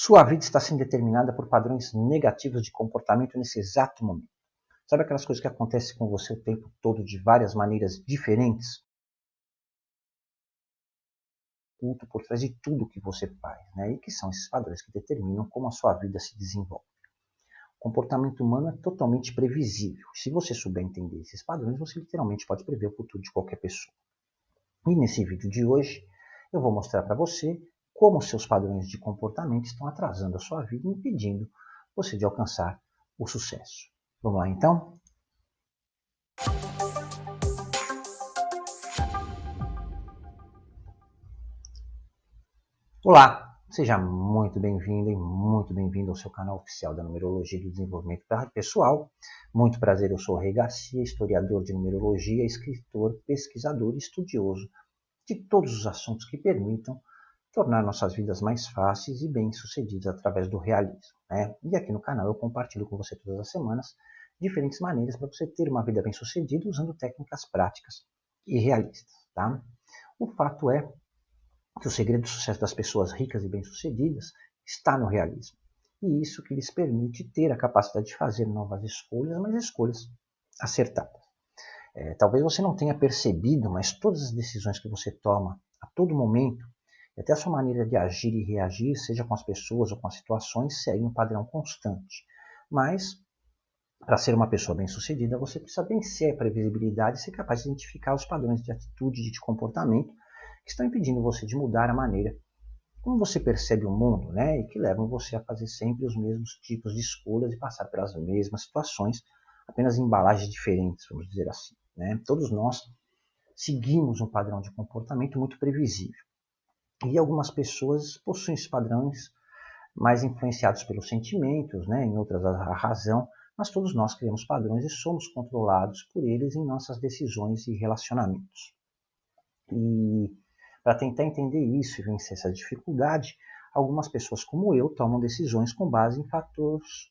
Sua vida está sendo determinada por padrões negativos de comportamento nesse exato momento. Sabe aquelas coisas que acontecem com você o tempo todo de várias maneiras diferentes? Culto por trás de tudo que você faz, né? E que são esses padrões que determinam como a sua vida se desenvolve. O comportamento humano é totalmente previsível. Se você souber entender esses padrões, você literalmente pode prever o futuro de qualquer pessoa. E nesse vídeo de hoje, eu vou mostrar para você como seus padrões de comportamento estão atrasando a sua vida e impedindo você de alcançar o sucesso. Vamos lá então? Olá, seja muito bem-vindo e muito bem-vindo ao seu canal oficial da Numerologia e do Desenvolvimento Pessoal. Muito prazer, eu sou o Rei Garcia, historiador de numerologia, escritor, pesquisador e estudioso de todos os assuntos que permitam tornar nossas vidas mais fáceis e bem-sucedidas através do realismo. Né? E aqui no canal eu compartilho com você todas as semanas diferentes maneiras para você ter uma vida bem-sucedida usando técnicas práticas e realistas. Tá? O fato é que o segredo do sucesso das pessoas ricas e bem-sucedidas está no realismo. E isso que lhes permite ter a capacidade de fazer novas escolhas, mas escolhas acertadas. É, talvez você não tenha percebido, mas todas as decisões que você toma a todo momento e até a sua maneira de agir e reagir, seja com as pessoas ou com as situações, segue um padrão constante. Mas, para ser uma pessoa bem-sucedida, você precisa vencer a previsibilidade e ser capaz de identificar os padrões de atitude e de comportamento que estão impedindo você de mudar a maneira como você percebe o mundo, né? E que levam você a fazer sempre os mesmos tipos de escolhas e passar pelas mesmas situações, apenas em embalagens diferentes, vamos dizer assim. Né? Todos nós seguimos um padrão de comportamento muito previsível. E algumas pessoas possuem esses padrões mais influenciados pelos sentimentos, né? em outras a razão, mas todos nós criamos padrões e somos controlados por eles em nossas decisões e relacionamentos. E para tentar entender isso e vencer essa dificuldade, algumas pessoas como eu tomam decisões com base em fatores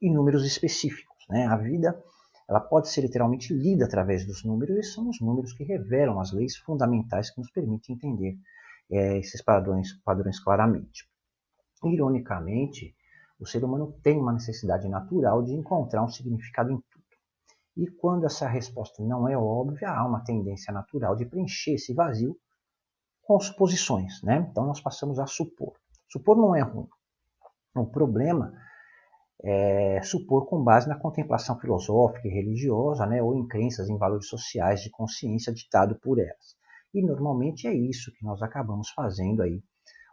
e números específicos. Né? A vida ela pode ser literalmente lida através dos números e são os números que revelam as leis fundamentais que nos permitem entender é, esses padrões, padrões claramente. Ironicamente, o ser humano tem uma necessidade natural de encontrar um significado em tudo. E quando essa resposta não é óbvia, há uma tendência natural de preencher esse vazio com suposições. Né? Então nós passamos a supor. Supor não é ruim. O problema é supor com base na contemplação filosófica e religiosa, né, ou em crenças em valores sociais de consciência ditado por elas. E normalmente é isso que nós acabamos fazendo aí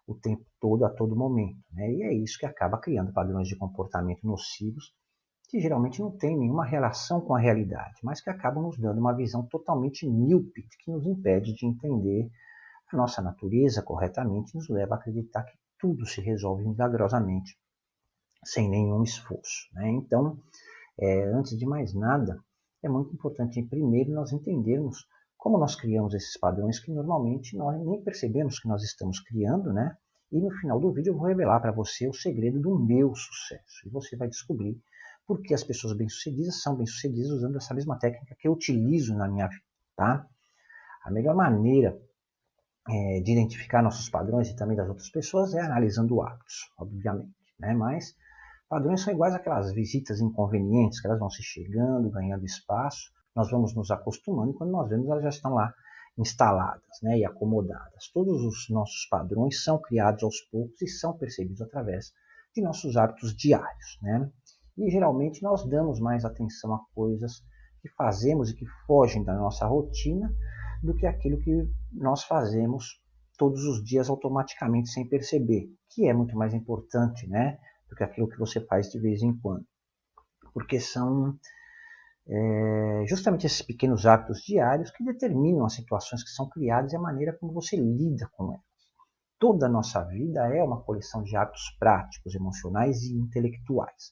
o tempo todo, a todo momento. Né? E é isso que acaba criando padrões de comportamento nocivos que geralmente não têm nenhuma relação com a realidade, mas que acabam nos dando uma visão totalmente míope que nos impede de entender a nossa natureza corretamente e nos leva a acreditar que tudo se resolve milagrosamente, sem nenhum esforço. Né? Então, é, antes de mais nada, é muito importante primeiro nós entendermos como nós criamos esses padrões que normalmente nós nem percebemos que nós estamos criando, né? E no final do vídeo eu vou revelar para você o segredo do meu sucesso. E você vai descobrir por que as pessoas bem-sucedidas são bem-sucedidas usando essa mesma técnica que eu utilizo na minha vida, tá? A melhor maneira é, de identificar nossos padrões e também das outras pessoas é analisando hábitos, obviamente, né? Mas padrões são iguais àquelas visitas inconvenientes que elas vão se chegando, ganhando espaço, nós vamos nos acostumando e quando nós vemos elas já estão lá instaladas né, e acomodadas. Todos os nossos padrões são criados aos poucos e são percebidos através de nossos hábitos diários. Né? E geralmente nós damos mais atenção a coisas que fazemos e que fogem da nossa rotina do que aquilo que nós fazemos todos os dias automaticamente sem perceber, que é muito mais importante né, do que aquilo que você faz de vez em quando. Porque são é justamente esses pequenos hábitos diários que determinam as situações que são criadas e a maneira como você lida com elas. Toda a nossa vida é uma coleção de hábitos práticos, emocionais e intelectuais.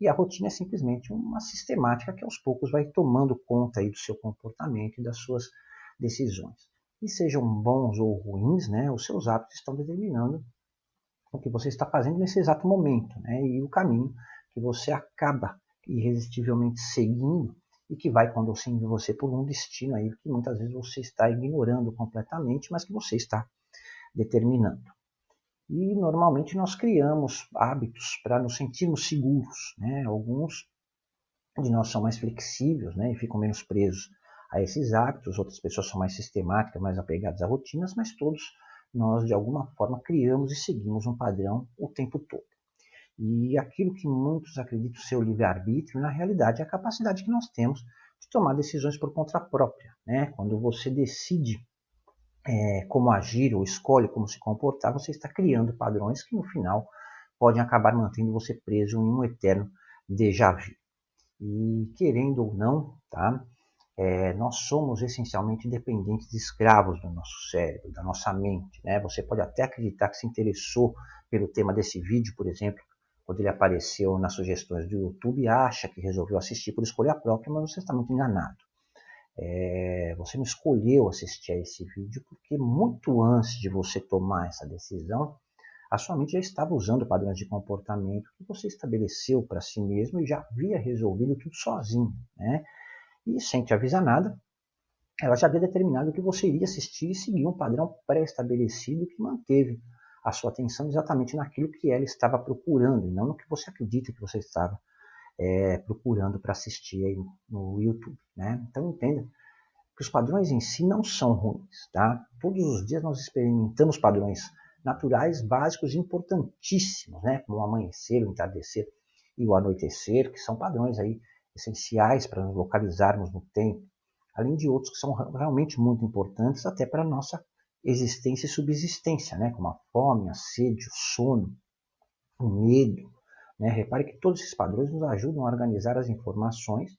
E a rotina é simplesmente uma sistemática que aos poucos vai tomando conta aí do seu comportamento e das suas decisões. E sejam bons ou ruins, né, os seus hábitos estão determinando o que você está fazendo nesse exato momento né, e o caminho que você acaba irresistivelmente seguindo e que vai conduzindo você por um destino aí que muitas vezes você está ignorando completamente, mas que você está determinando. E normalmente nós criamos hábitos para nos sentirmos seguros. Né? Alguns de nós são mais flexíveis né? e ficam menos presos a esses hábitos, outras pessoas são mais sistemáticas, mais apegadas a rotinas, mas todos nós de alguma forma criamos e seguimos um padrão o tempo todo. E aquilo que muitos acreditam ser o livre-arbítrio, na realidade é a capacidade que nós temos de tomar decisões por conta própria. Né? Quando você decide é, como agir ou escolhe como se comportar, você está criando padrões que no final podem acabar mantendo você preso em um eterno déjà vu. E querendo ou não, tá? É, nós somos essencialmente dependentes de escravos do nosso cérebro, da nossa mente. Né? Você pode até acreditar que se interessou pelo tema desse vídeo, por exemplo, quando ele apareceu nas sugestões do YouTube, acha que resolveu assistir por escolha própria, mas você está muito enganado. É, você não escolheu assistir a esse vídeo porque muito antes de você tomar essa decisão, a sua mente já estava usando padrões de comportamento que você estabeleceu para si mesmo e já havia resolvido tudo sozinho. Né? E sem te avisar nada, ela já havia determinado que você iria assistir e seguir um padrão pré-estabelecido que manteve a sua atenção exatamente naquilo que ela estava procurando, e não no que você acredita que você estava é, procurando para assistir aí no YouTube. Né? Então entenda que os padrões em si não são ruins. Tá? Todos os dias nós experimentamos padrões naturais básicos importantíssimos, né? como o amanhecer, o entardecer e o anoitecer, que são padrões aí essenciais para nos localizarmos no tempo, além de outros que são realmente muito importantes até para a nossa existência e subsistência, né? como a fome, a sede, o sono, o medo. Né? Repare que todos esses padrões nos ajudam a organizar as informações,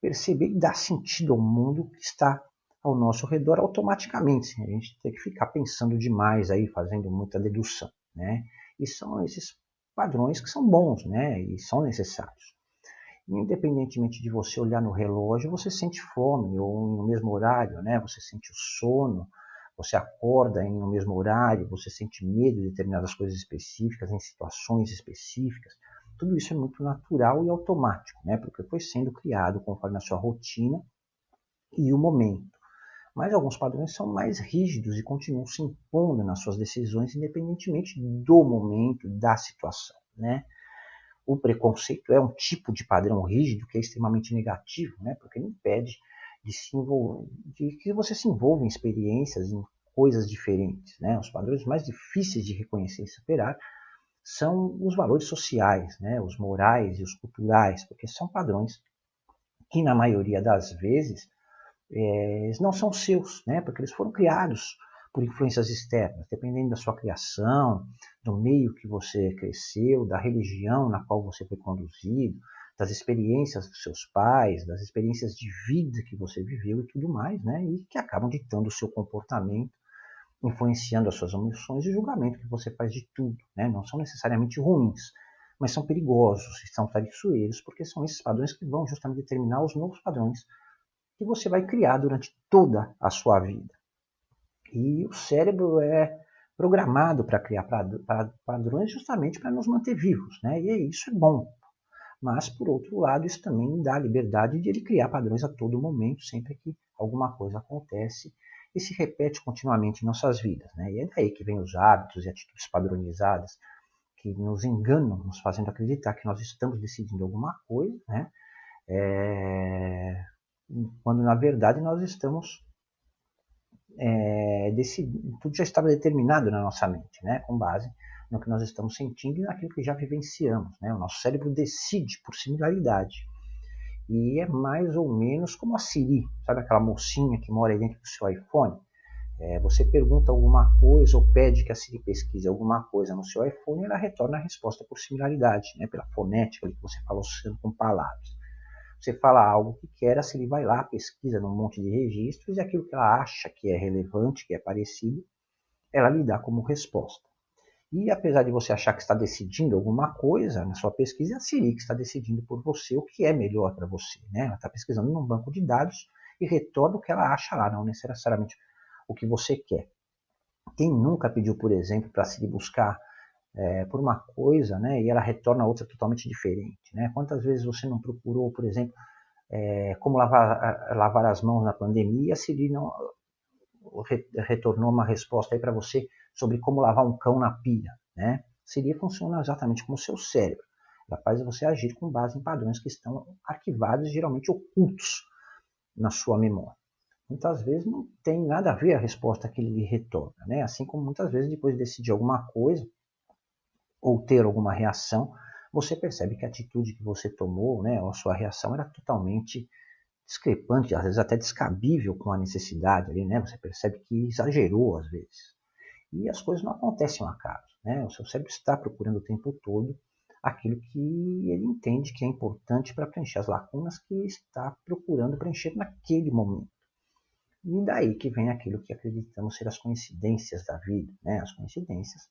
perceber e dar sentido ao mundo que está ao nosso redor automaticamente, sem a gente ter que ficar pensando demais aí, fazendo muita dedução. Né? E são esses padrões que são bons né? e são necessários. Independentemente de você olhar no relógio, você sente fome, ou no mesmo horário, né? você sente o sono, você acorda em no mesmo horário, você sente medo de determinadas coisas específicas, em situações específicas. Tudo isso é muito natural e automático, né? porque foi sendo criado conforme a sua rotina e o momento. Mas alguns padrões são mais rígidos e continuam se impondo nas suas decisões, independentemente do momento, da situação. Né? O preconceito é um tipo de padrão rígido que é extremamente negativo, né? porque ele impede de, se envolver, de que você se envolva em experiências, em coisas diferentes. Né? Os padrões mais difíceis de reconhecer e superar são os valores sociais, né? os morais e os culturais, porque são padrões que, na maioria das vezes, é, não são seus, né? porque eles foram criados por influências externas, dependendo da sua criação, do meio que você cresceu, da religião na qual você foi conduzido, das experiências dos seus pais, das experiências de vida que você viveu e tudo mais, né? E que acabam ditando o seu comportamento, influenciando as suas emoções e julgamento que você faz de tudo, né? Não são necessariamente ruins, mas são perigosos, são traiçoeiros, porque são esses padrões que vão justamente determinar os novos padrões que você vai criar durante toda a sua vida. E o cérebro é programado para criar padrões justamente para nos manter vivos, né? E isso é bom, mas, por outro lado, isso também dá a liberdade de ele criar padrões a todo momento, sempre que alguma coisa acontece e se repete continuamente em nossas vidas. Né? E é daí que vem os hábitos e atitudes padronizadas que nos enganam, nos fazendo acreditar que nós estamos decidindo alguma coisa, né? É... quando na verdade nós estamos é, decidindo, tudo já estava determinado na nossa mente, né? com base no que nós estamos sentindo e naquilo que já vivenciamos. Né? O nosso cérebro decide por similaridade. E é mais ou menos como a Siri, sabe aquela mocinha que mora aí dentro do seu iPhone? É, você pergunta alguma coisa ou pede que a Siri pesquise alguma coisa no seu iPhone ela retorna a resposta por similaridade, né? pela fonética que você falou com palavras. Você fala algo que quer, a Siri vai lá, pesquisa num monte de registros e aquilo que ela acha que é relevante, que é parecido, ela lhe dá como resposta. E apesar de você achar que está decidindo alguma coisa na sua pesquisa, é a Siri que está decidindo por você o que é melhor para você. Né? Ela está pesquisando num banco de dados e retorna o que ela acha lá, não necessariamente o que você quer. Quem nunca pediu, por exemplo, para a Siri buscar é, por uma coisa né, e ela retorna outra totalmente diferente? Né? Quantas vezes você não procurou, por exemplo, é, como lavar, lavar as mãos na pandemia e a Siri não retornou uma resposta aí para você sobre como lavar um cão na pia, né? Seria funcionar exatamente como o seu cérebro. Ela faz você agir com base em padrões que estão arquivados geralmente ocultos na sua memória. Muitas vezes não tem nada a ver a resposta que ele lhe retorna, né? Assim como muitas vezes depois de decidir alguma coisa ou ter alguma reação, você percebe que a atitude que você tomou, né, ou a sua reação era totalmente discrepante, às vezes até descabível com a necessidade ali, né? Você percebe que exagerou às vezes. E as coisas não acontecem ao acaso, né? O seu cérebro está procurando o tempo todo aquilo que ele entende que é importante para preencher as lacunas que está procurando preencher naquele momento. E daí que vem aquilo que acreditamos ser as coincidências da vida, né? As coincidências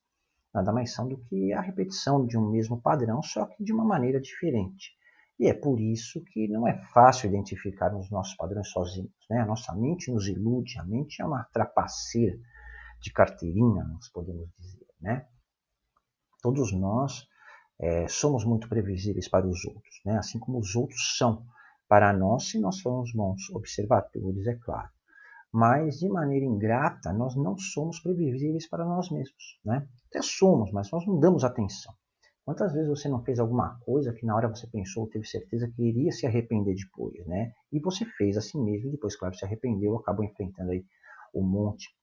nada mais são do que a repetição de um mesmo padrão, só que de uma maneira diferente. E é por isso que não é fácil identificar os nossos padrões sozinhos. Né? A nossa mente nos ilude, a mente é uma trapaceira de carteirinha, nós podemos dizer. Né? Todos nós é, somos muito previsíveis para os outros, né? assim como os outros são para nós, se nós formos bons observadores, é claro. Mas, de maneira ingrata, nós não somos previsíveis para nós mesmos. Né? Até somos, mas nós não damos atenção. Quantas vezes você não fez alguma coisa que na hora você pensou, teve certeza que iria se arrepender depois, né? E você fez assim mesmo, depois, claro, se arrependeu, acabou enfrentando aí um monte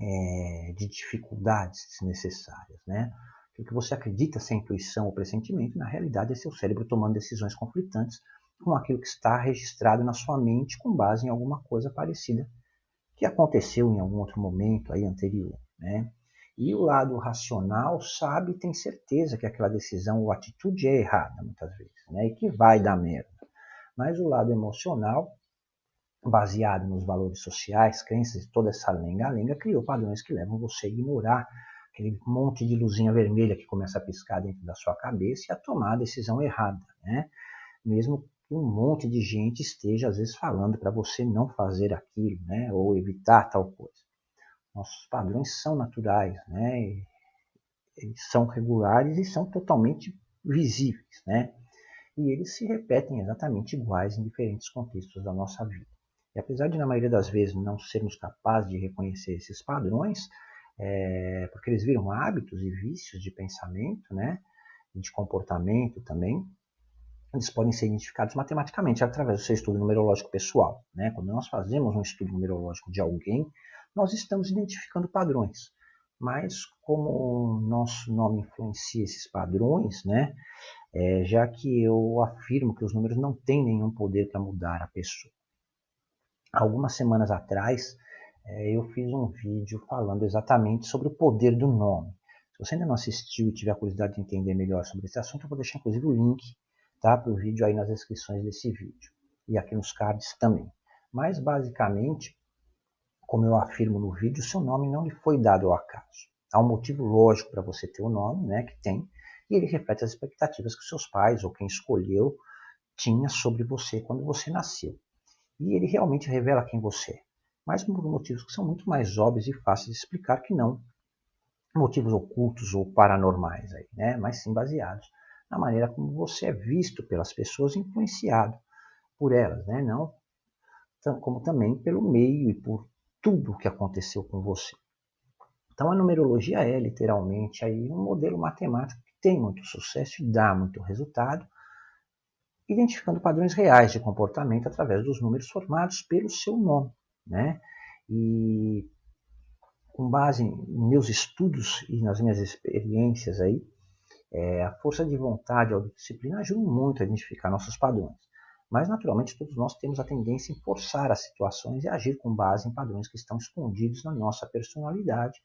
é, de dificuldades desnecessárias, né? O que você acredita ser intuição ou pressentimento, na realidade é seu cérebro tomando decisões conflitantes com aquilo que está registrado na sua mente com base em alguma coisa parecida que aconteceu em algum outro momento aí anterior, né? E o lado racional sabe e tem certeza que aquela decisão ou atitude é errada, muitas vezes, né? e que vai dar merda. Mas o lado emocional, baseado nos valores sociais, crenças e toda essa lenga-lenga, criou padrões que levam você a ignorar aquele monte de luzinha vermelha que começa a piscar dentro da sua cabeça e a tomar a decisão errada, né? Mesmo que um monte de gente esteja, às vezes, falando para você não fazer aquilo, né? Ou evitar tal coisa. Nossos padrões são naturais, né? Eles são regulares e são totalmente visíveis, né? E eles se repetem exatamente iguais em diferentes contextos da nossa vida. E apesar de, na maioria das vezes, não sermos capazes de reconhecer esses padrões, é, porque eles viram hábitos e vícios de pensamento, né? de comportamento também, eles podem ser identificados matematicamente através do seu estudo numerológico pessoal. Né? Quando nós fazemos um estudo numerológico de alguém, nós estamos identificando padrões. Mas como o nosso nome influencia esses padrões, né, é, já que eu afirmo que os números não têm nenhum poder para mudar a pessoa. Algumas semanas atrás, é, eu fiz um vídeo falando exatamente sobre o poder do nome. Se você ainda não assistiu e tiver curiosidade de entender melhor sobre esse assunto, eu vou deixar inclusive o link tá, para o vídeo aí nas descrições desse vídeo. E aqui nos cards também. Mas basicamente, como eu afirmo no vídeo, seu nome não lhe foi dado ao acaso. Há um motivo lógico para você ter o nome, né, que tem, e ele reflete as expectativas que seus pais ou quem escolheu tinha sobre você quando você nasceu. E ele realmente revela quem você é, mas por motivos que são muito mais óbvios e fáceis de explicar que não motivos ocultos ou paranormais, aí, né, mas sim baseados na maneira como você é visto pelas pessoas, influenciado por elas, né, não como também pelo meio e por tudo o que aconteceu com você. Então a numerologia é literalmente aí um modelo matemático que tem muito sucesso e dá muito resultado, identificando padrões reais de comportamento através dos números formados pelo seu nome, né? E com base em meus estudos e nas minhas experiências aí, é, a força de vontade e autodisciplina ajudam muito a identificar nossos padrões. Mas, naturalmente, todos nós temos a tendência em forçar as situações e agir com base em padrões que estão escondidos na nossa personalidade,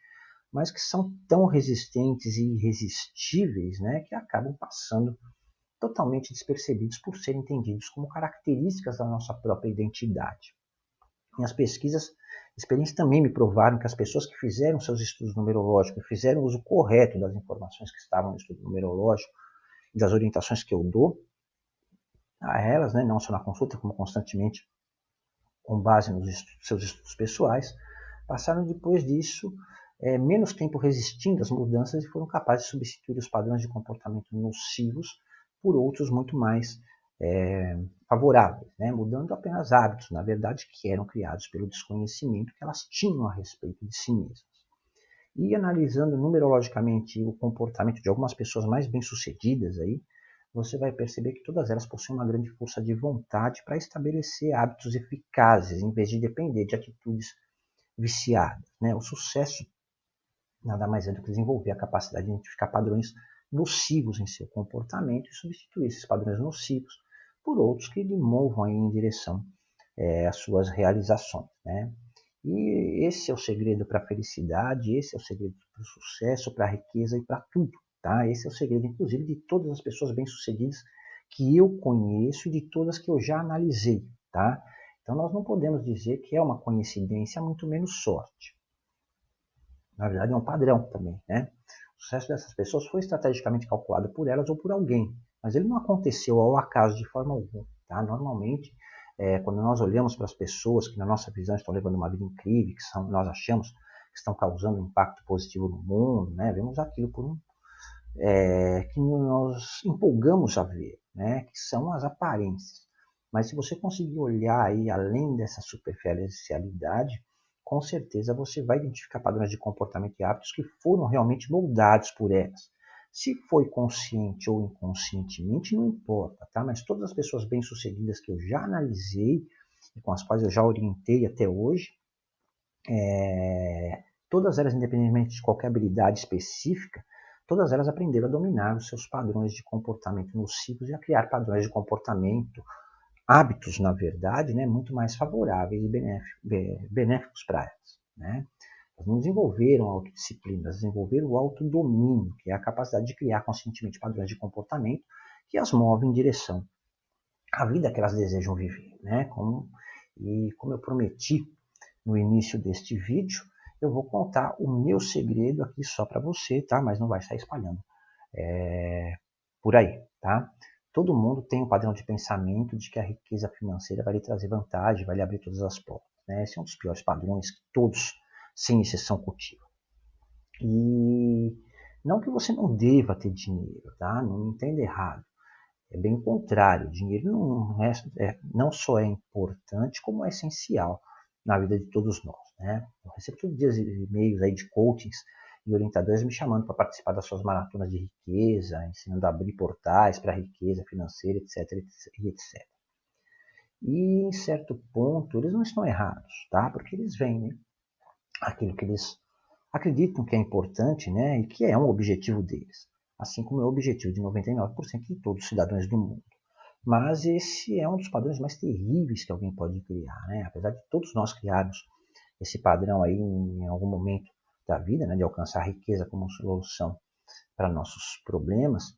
mas que são tão resistentes e irresistíveis né, que acabam passando totalmente despercebidos por serem entendidos como características da nossa própria identidade. Minhas pesquisas, experiências também me provaram que as pessoas que fizeram seus estudos numerológicos fizeram uso correto das informações que estavam no estudo numerológico e das orientações que eu dou, a elas, né, não só na consulta, como constantemente com base nos estudos, seus estudos pessoais, passaram depois disso é, menos tempo resistindo às mudanças e foram capazes de substituir os padrões de comportamento nocivos por outros muito mais é, favoráveis, né, mudando apenas hábitos, na verdade, que eram criados pelo desconhecimento que elas tinham a respeito de si mesmas. E analisando numerologicamente o comportamento de algumas pessoas mais bem-sucedidas aí, você vai perceber que todas elas possuem uma grande força de vontade para estabelecer hábitos eficazes, em vez de depender de atitudes viciadas. Né? O sucesso nada mais é do que desenvolver a capacidade de identificar padrões nocivos em seu comportamento e substituir esses padrões nocivos por outros que lhe movam em direção é, às suas realizações. Né? E esse é o segredo para a felicidade, esse é o segredo para o sucesso, para a riqueza e para tudo. Tá? Esse é o segredo, inclusive, de todas as pessoas bem-sucedidas que eu conheço e de todas que eu já analisei. Tá? Então, nós não podemos dizer que é uma coincidência, muito menos sorte. Na verdade, é um padrão também. Né? O sucesso dessas pessoas foi estrategicamente calculado por elas ou por alguém, mas ele não aconteceu ao acaso de forma alguma. Tá? Normalmente, é, quando nós olhamos para as pessoas que, na nossa visão, estão levando uma vida incrível, que são, nós achamos que estão causando um impacto positivo no mundo, né? vemos aquilo por um, é, que nós empolgamos a ver, né? que são as aparências. Mas se você conseguir olhar aí além dessa superficialidade, com certeza você vai identificar padrões de comportamento e hábitos que foram realmente moldados por elas. Se foi consciente ou inconscientemente, não importa, tá? Mas todas as pessoas bem-sucedidas que eu já analisei e com as quais eu já orientei até hoje, é, todas elas, independentemente de qualquer habilidade específica, todas elas aprenderam a dominar os seus padrões de comportamento nocivos e a criar padrões de comportamento, hábitos, na verdade, né, muito mais favoráveis e benéficos para elas. Né? Elas não desenvolveram a autodisciplina, elas desenvolveram o autodomínio, que é a capacidade de criar conscientemente padrões de comportamento que as movem em direção à vida que elas desejam viver. Né? Como, e como eu prometi no início deste vídeo, eu vou contar o meu segredo aqui só para você, tá? Mas não vai sair espalhando é, por aí, tá? Todo mundo tem um padrão de pensamento de que a riqueza financeira vai lhe trazer vantagem, vai lhe abrir todas as portas. Né? Esse é um dos piores padrões que todos, sem exceção, cultivam. E não que você não deva ter dinheiro, tá? Não me entenda errado. É bem o contrário. O dinheiro não, é, é, não só é importante, como é essencial na vida de todos nós. Né? Eu recebo todos os dias e-mails aí de coachings e orientadores me chamando para participar das suas maratonas de riqueza, ensinando a abrir portais para riqueza financeira, etc, etc. E em certo ponto eles não estão errados, tá? Porque eles vendem aquilo que eles acreditam que é importante, né? E que é um objetivo deles, assim como é o objetivo de 99% de todos os cidadãos do mundo. Mas esse é um dos padrões mais terríveis que alguém pode criar, né? Apesar de todos nós criarmos esse padrão aí em algum momento da vida, né, de alcançar a riqueza como solução para nossos problemas,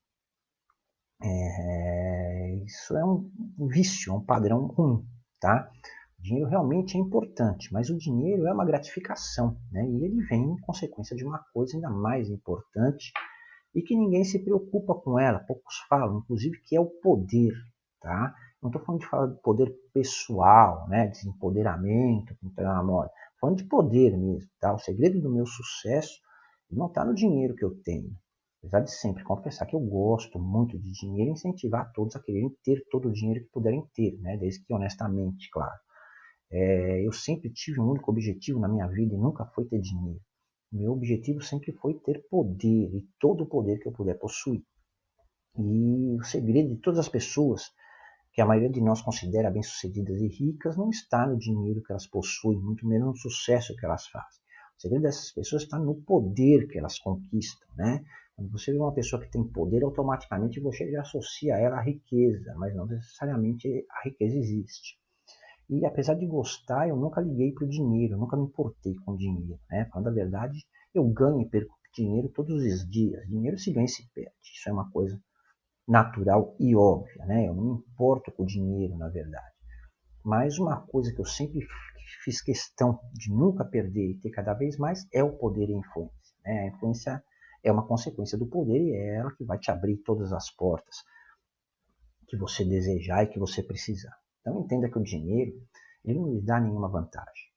é, isso é um vício, é um padrão ruim, tá? O dinheiro realmente é importante, mas o dinheiro é uma gratificação, né? E ele vem em consequência de uma coisa ainda mais importante e que ninguém se preocupa com ela, poucos falam, inclusive que é o poder, tá? Não estou falando de falar do poder pessoal, né, de empoderamento, que está na moda falando de poder mesmo, tá? O segredo do meu sucesso não está no dinheiro que eu tenho. Apesar de sempre confessar que eu gosto muito de dinheiro e incentivar todos a quererem ter todo o dinheiro que puderem ter, né? Desde que honestamente, claro. É, eu sempre tive um único objetivo na minha vida e nunca foi ter dinheiro. Meu objetivo sempre foi ter poder e todo o poder que eu puder possuir. E o segredo de todas as pessoas que a maioria de nós considera bem-sucedidas e ricas não está no dinheiro que elas possuem, muito menos no sucesso que elas fazem. O segredo dessas pessoas está no poder que elas conquistam, né? Quando você vê uma pessoa que tem poder, automaticamente você já associa ela à riqueza, mas não necessariamente a riqueza existe. E apesar de gostar, eu nunca liguei para o dinheiro, nunca me importei com dinheiro. Né? Falando a verdade, eu ganho e perco dinheiro todos os dias. Dinheiro se ganha e se perde. Isso é uma coisa natural e óbvia, né? Eu não me importo com o dinheiro, na verdade. Mas uma coisa que eu sempre fiz questão de nunca perder e ter cada vez mais é o poder e a influência. Né? A influência é uma consequência do poder e é ela que vai te abrir todas as portas que você desejar e que você precisar. Então entenda que o dinheiro ele não lhe dá nenhuma vantagem.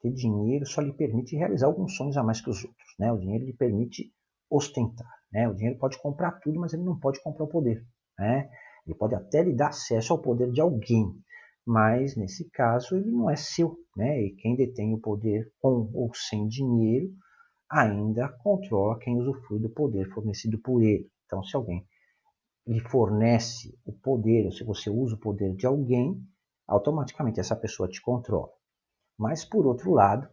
Ter dinheiro só lhe permite realizar alguns sonhos a mais que os outros. Né? O dinheiro lhe permite ostentar. Né? O dinheiro pode comprar tudo, mas ele não pode comprar o poder. Né? Ele pode até lhe dar acesso ao poder de alguém, mas nesse caso ele não é seu. Né? E quem detém o poder com ou sem dinheiro ainda controla quem usufrui do poder fornecido por ele. Então, se alguém lhe fornece o poder, ou se você usa o poder de alguém, automaticamente essa pessoa te controla. Mas, por outro lado,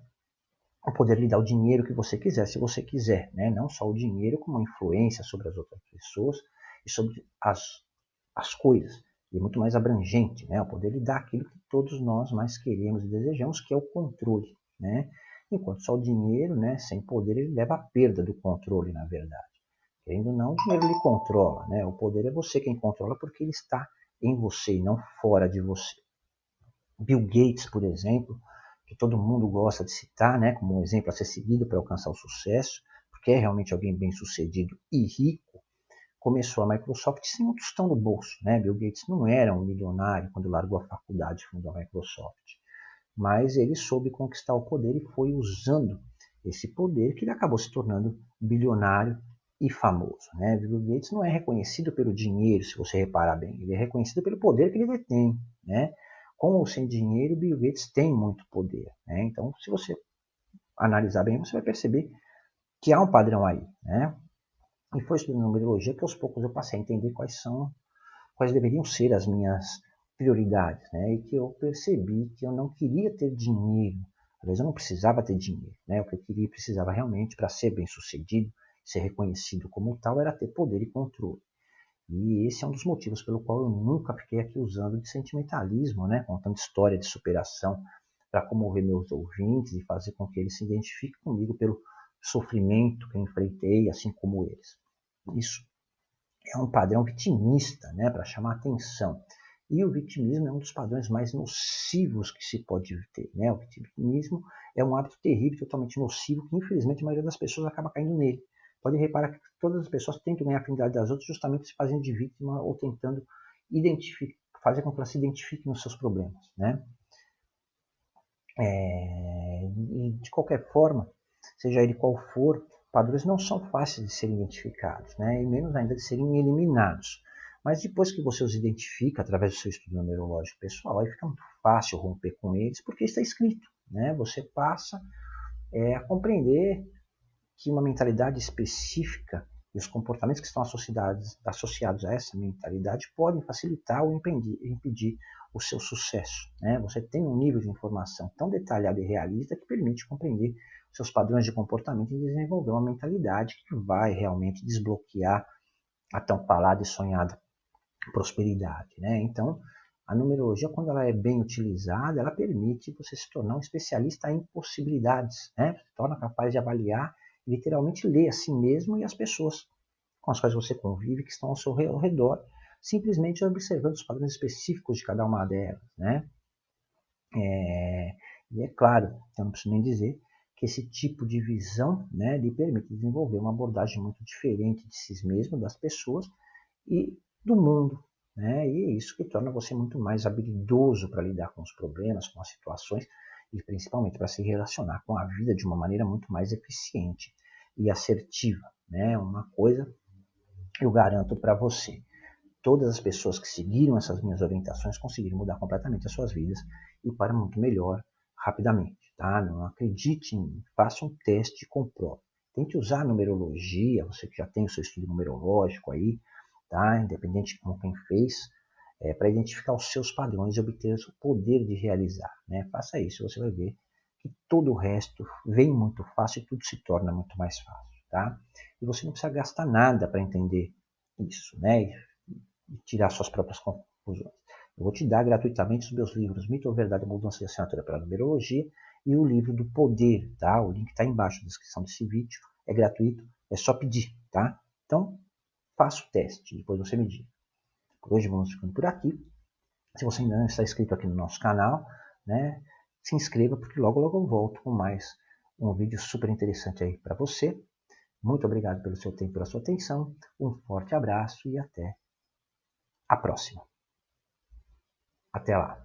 poder lhe dá o dinheiro que você quiser, se você quiser, né? não só o dinheiro, como a influência sobre as outras pessoas e sobre as, as coisas. E é muito mais abrangente, né? o poder lhe dá aquilo que todos nós mais queremos e desejamos, que é o controle. Né? Enquanto só o dinheiro, né, sem poder, ele leva à perda do controle, na verdade. Querendo ou não, o dinheiro lhe controla. Né? O poder é você quem controla porque ele está em você e não fora de você. Bill Gates, por exemplo, que todo mundo gosta de citar né, como um exemplo a ser seguido para alcançar o sucesso, porque é realmente alguém bem sucedido e rico, começou a Microsoft sem um tostão no bolso. Né? Bill Gates não era um milionário quando largou a faculdade e fundou a Microsoft, mas ele soube conquistar o poder e foi usando esse poder que ele acabou se tornando bilionário e famoso. Né? Bill Gates não é reconhecido pelo dinheiro, se você reparar bem, ele é reconhecido pelo poder que ele detém. Né? Com ou sem dinheiro, Bill Gates tem muito poder. Né? Então, se você analisar bem, você vai perceber que há um padrão aí. Né? E foi estudando numerologia que aos poucos eu passei a entender quais são, quais deveriam ser as minhas prioridades. Né? E que eu percebi que eu não queria ter dinheiro. Às vezes eu não precisava ter dinheiro. Né? O que eu queria precisava realmente para ser bem sucedido, ser reconhecido como tal, era ter poder e controle. E esse é um dos motivos pelo qual eu nunca fiquei aqui usando de sentimentalismo, né? contando história de superação para comover meus ouvintes e fazer com que eles se identifiquem comigo pelo sofrimento que eu enfrentei, assim como eles. Isso é um padrão vitimista, né? para chamar atenção. E o vitimismo é um dos padrões mais nocivos que se pode ter. Né? O vitimismo é um hábito terrível, totalmente nocivo, que infelizmente a maioria das pessoas acaba caindo nele. Pode reparar que todas as pessoas tentam ganhar a afinidade das outras justamente se fazendo de vítima ou tentando fazer com que elas se identifiquem nos seus problemas. Né? É, de qualquer forma, seja ele qual for, padrões não são fáceis de serem identificados, né? e menos ainda de serem eliminados. Mas depois que você os identifica através do seu estudo numerológico pessoal, aí fica muito fácil romper com eles, porque está escrito. Né? Você passa é, a compreender que uma mentalidade específica e os comportamentos que estão associados, associados a essa mentalidade podem facilitar ou impedir, impedir o seu sucesso. Né? Você tem um nível de informação tão detalhado e realista que permite compreender seus padrões de comportamento e desenvolver uma mentalidade que vai realmente desbloquear a tão falada e sonhada prosperidade. Né? Então, a numerologia, quando ela é bem utilizada, ela permite você se tornar um especialista em possibilidades, né? se torna capaz de avaliar literalmente ler a si mesmo e as pessoas com as quais você convive, que estão ao seu redor, simplesmente observando os padrões específicos de cada uma delas. Né? É, e é claro, eu não preciso nem dizer, que esse tipo de visão né, lhe permite desenvolver uma abordagem muito diferente de si mesmo, das pessoas e do mundo. Né? E é isso que torna você muito mais habilidoso para lidar com os problemas, com as situações, e principalmente para se relacionar com a vida de uma maneira muito mais eficiente e assertiva. Né? Uma coisa eu garanto para você. Todas as pessoas que seguiram essas minhas orientações conseguiram mudar completamente as suas vidas e para muito melhor rapidamente. Tá? Não acredite em mim, faça um teste e comprove. Tente usar a numerologia, você que já tem o seu estudo numerológico aí, tá? independente de como quem fez, é, para identificar os seus padrões e obter o poder de realizar. Né? Faça isso, você vai ver que todo o resto vem muito fácil e tudo se torna muito mais fácil. Tá? E você não precisa gastar nada para entender isso né? E, tirar suas próprias conclusões. Eu vou te dar gratuitamente os meus livros Mito ou Verdade, Mudança de Assinatura para Numerologia e o livro do Poder. Tá? O link está embaixo na descrição desse vídeo. É gratuito, é só pedir. Tá? Então, faça o teste, depois você me diga. Hoje vamos ficando por aqui. Se você ainda não está inscrito aqui no nosso canal, né, se inscreva porque logo logo eu volto com mais um vídeo super interessante aí para você. Muito obrigado pelo seu tempo e pela sua atenção. Um forte abraço e até a próxima. Até lá.